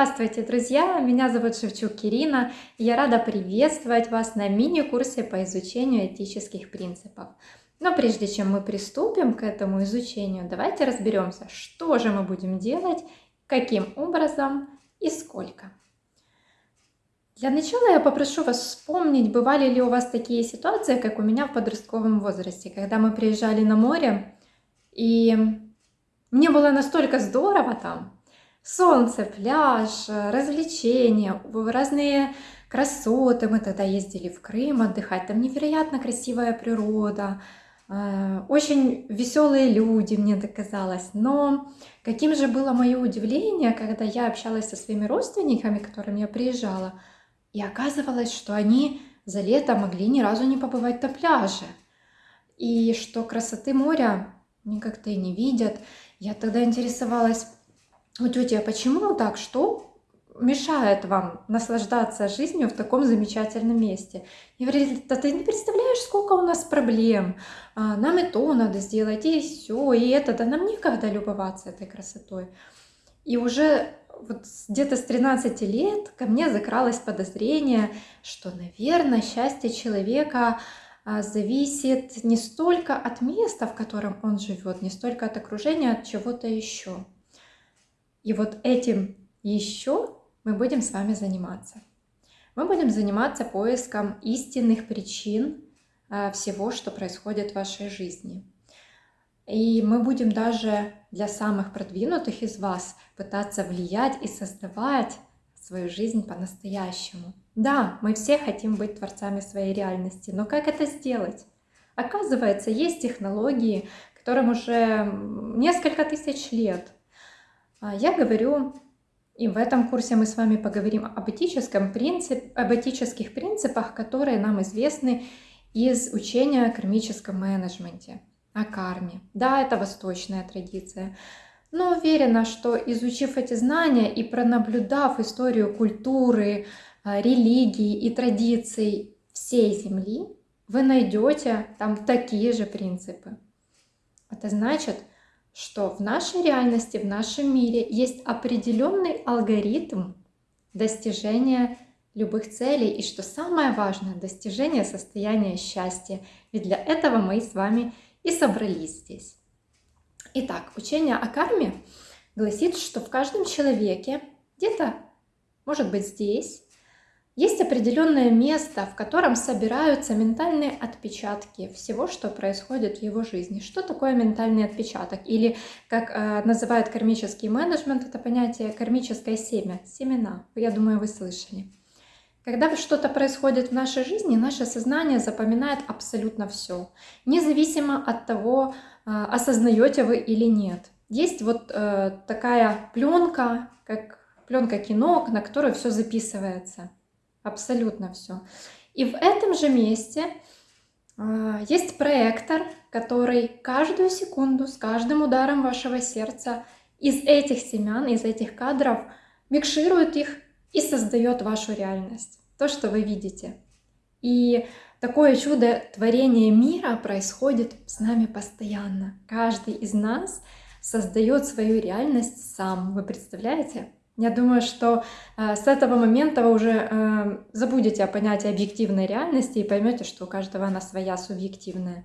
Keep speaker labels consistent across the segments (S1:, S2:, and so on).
S1: Здравствуйте, друзья! Меня зовут Шевчук Ирина, и я рада приветствовать вас на мини-курсе по изучению этических принципов. Но прежде чем мы приступим к этому изучению, давайте разберемся, что же мы будем делать, каким образом и сколько. Для начала я попрошу вас вспомнить, бывали ли у вас такие ситуации, как у меня в подростковом возрасте, когда мы приезжали на море, и мне было настолько здорово там, солнце, пляж, развлечения, разные красоты. Мы тогда ездили в Крым отдыхать, там невероятно красивая природа, э, очень веселые люди, мне так казалось. Но каким же было мое удивление, когда я общалась со своими родственниками, к которым я приезжала, и оказывалось, что они за лето могли ни разу не побывать на пляже. И что красоты моря они как-то и не видят. Я тогда интересовалась, у тети, а почему так? Что мешает вам наслаждаться жизнью в таком замечательном месте? И говорили, да ты не представляешь, сколько у нас проблем. А, нам и то надо сделать, и все, и это. Да нам некогда любоваться этой красотой. И уже вот где-то с 13 лет ко мне закралось подозрение, что, наверное, счастье человека а, зависит не столько от места, в котором он живет, не столько от окружения, от чего-то еще. И вот этим еще мы будем с вами заниматься. Мы будем заниматься поиском истинных причин а, всего, что происходит в вашей жизни. И мы будем даже для самых продвинутых из вас пытаться влиять и создавать свою жизнь по-настоящему. Да, мы все хотим быть творцами своей реальности, но как это сделать? Оказывается, есть технологии, которым уже несколько тысяч лет. А я говорю, и в этом курсе мы с вами поговорим об, этическом принцип, об этических принципах, которые нам известны из учения о кармическом менеджменте, о карме. Да, это восточная традиция. Но уверена, что изучив эти знания и пронаблюдав историю культуры, а, религии и традиций всей Земли, вы найдете там такие же принципы. Это значит, что в нашей реальности, в нашем мире есть определенный алгоритм достижения любых целей и, что самое важное, достижения состояния счастья. Ведь для этого мы с вами и собрались здесь. Итак, учение о карме гласит, что в каждом человеке, где-то, может быть, здесь, есть определенное место, в котором собираются ментальные отпечатки всего, что происходит в его жизни. Что такое ментальный отпечаток? Или, как э, называют кармический менеджмент, это понятие кармическое семя, семена. Я думаю, вы слышали. Когда что-то происходит в нашей жизни, наше сознание запоминает абсолютно все, независимо от того, э, осознаете вы или нет. Есть вот э, такая пленка, как пленка кино, на которую все записывается абсолютно все. И в этом же месте э, есть проектор, который каждую секунду с каждым ударом вашего сердца из этих семян, из этих кадров микширует их и создает вашу реальность, то, что вы видите. И такое чудо творения мира происходит с нами постоянно. Каждый из нас создает свою реальность сам. Вы представляете? Я думаю, что э, с этого момента вы уже э, забудете о понятии объективной реальности и поймете, что у каждого она своя субъективная.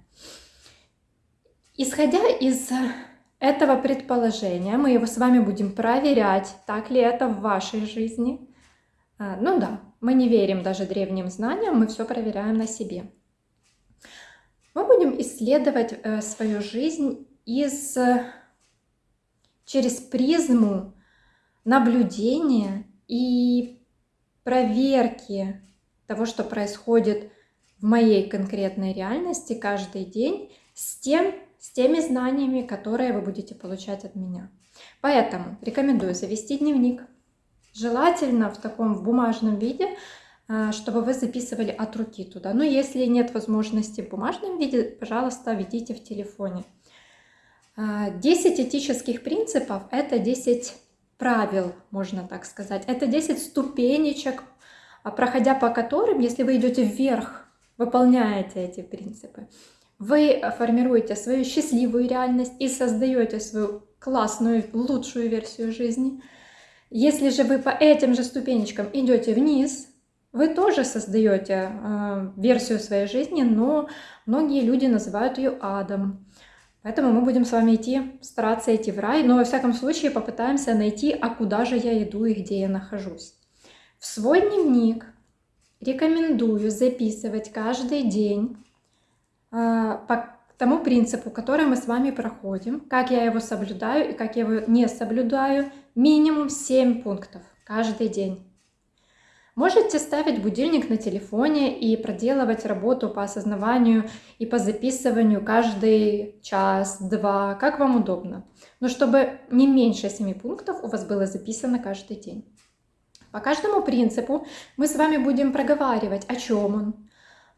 S1: Исходя из этого предположения, мы его с вами будем проверять, так ли это в вашей жизни. Э, ну да, мы не верим даже древним знаниям, мы все проверяем на себе. Мы будем исследовать э, свою жизнь из, через призму наблюдения и проверки того, что происходит в моей конкретной реальности каждый день с, тем, с теми знаниями, которые вы будете получать от меня. Поэтому рекомендую завести дневник. Желательно в таком в бумажном виде, а, чтобы вы записывали от руки туда. Но если нет возможности в бумажном виде, пожалуйста, ведите в телефоне. 10 а, этических принципов – это 10 правил, можно так сказать. Это 10 ступенечек, а проходя по которым, если вы идете вверх, выполняете эти принципы, вы формируете свою счастливую реальность и создаете свою классную, лучшую версию жизни. Если же вы по этим же ступенечкам идете вниз, вы тоже создаете э, версию своей жизни, но многие люди называют ее адом. Поэтому мы будем с вами идти, стараться идти в рай, но во всяком случае попытаемся найти, а куда же я иду и где я нахожусь. В свой дневник рекомендую записывать каждый день э, по тому принципу, который мы с вами проходим, как я его соблюдаю и как я его не соблюдаю, минимум 7 пунктов каждый день. Можете ставить будильник на телефоне и проделывать работу по осознаванию и по записыванию каждый час, два, как вам удобно. Но чтобы не меньше 7 пунктов у вас было записано каждый день. По каждому принципу мы с вами будем проговаривать, о чем он,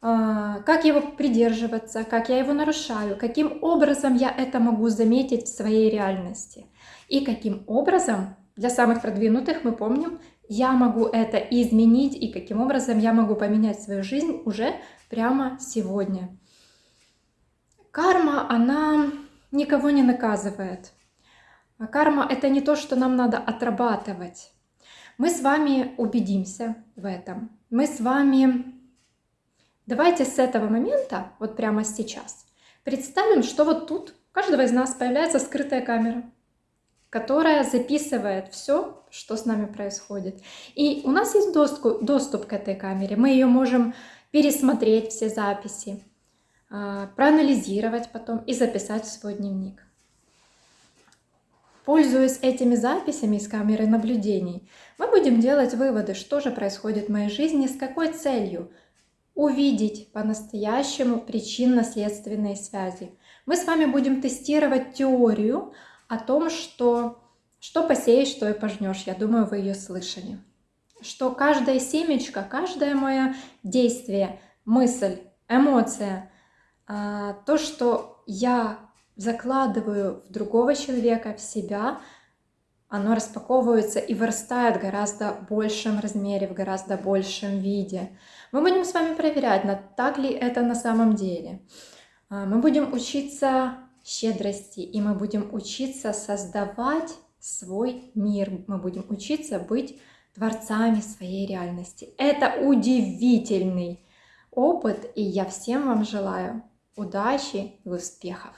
S1: а, как его придерживаться, как я его нарушаю, каким образом я это могу заметить в своей реальности. И каким образом, для самых продвинутых мы помним, я могу это изменить и каким образом я могу поменять свою жизнь уже прямо сегодня. Карма, она никого не наказывает. А карма – это не то, что нам надо отрабатывать. Мы с вами убедимся в этом. Мы с вами... Давайте с этого момента, вот прямо сейчас, представим, что вот тут у каждого из нас появляется скрытая камера которая записывает все, что с нами происходит. И у нас есть доступ, доступ к этой камере. Мы ее можем пересмотреть, все записи, а, проанализировать потом и записать в свой дневник. Пользуясь этими записями из камеры наблюдений, мы будем делать выводы, что же происходит в моей жизни, с какой целью увидеть по-настоящему причинно-следственные связи. Мы с вами будем тестировать теорию о том, что что посеешь, что и пожнешь. Я думаю, вы ее слышали. Что каждая семечко, каждое мое действие, мысль, эмоция, а, то, что я закладываю в другого человека, в себя, оно распаковывается и вырастает в гораздо большем размере, в гораздо большем виде. Мы будем с вами проверять, так ли это на самом деле. А, мы будем учиться щедрости, и мы будем учиться создавать свой мир, мы будем учиться быть творцами своей реальности. Это удивительный опыт, и я всем вам желаю удачи и успехов!